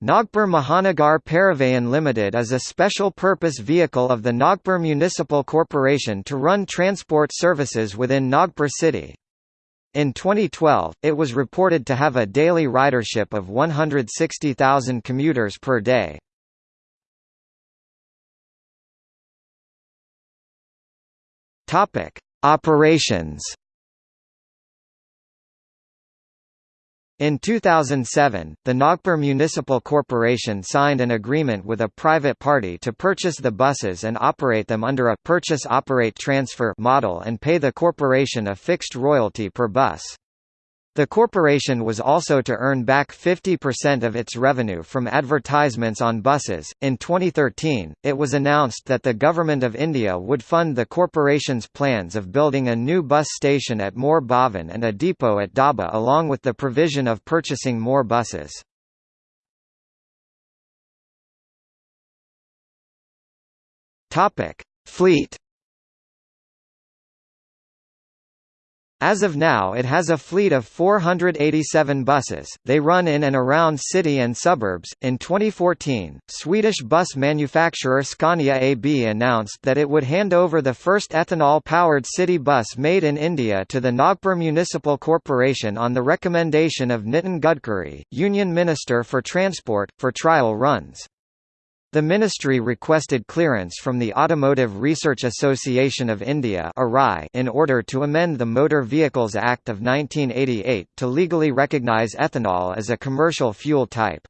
Nagpur Mahanagar Parivahan Limited is a special-purpose vehicle of the Nagpur Municipal Corporation to run transport services within Nagpur city. In 2012, it was reported to have a daily ridership of 160,000 commuters per day. Operations In 2007, the Nagpur Municipal Corporation signed an agreement with a private party to purchase the buses and operate them under a purchase-operate-transfer model and pay the corporation a fixed royalty per bus. The corporation was also to earn back 50% of its revenue from advertisements on buses. In 2013, it was announced that the Government of India would fund the corporation's plans of building a new bus station at Mor Bhavan and a depot at Daba along with the provision of purchasing more buses. Fleet As of now it has a fleet of 487 buses, they run in and around city and suburbs. In 2014, Swedish bus manufacturer Scania AB announced that it would hand over the first ethanol-powered city bus made in India to the Nagpur Municipal Corporation on the recommendation of Nitin Gadkari, Union Minister for Transport, for trial runs. The ministry requested clearance from the Automotive Research Association of India in order to amend the Motor Vehicles Act of 1988 to legally recognise ethanol as a commercial fuel type.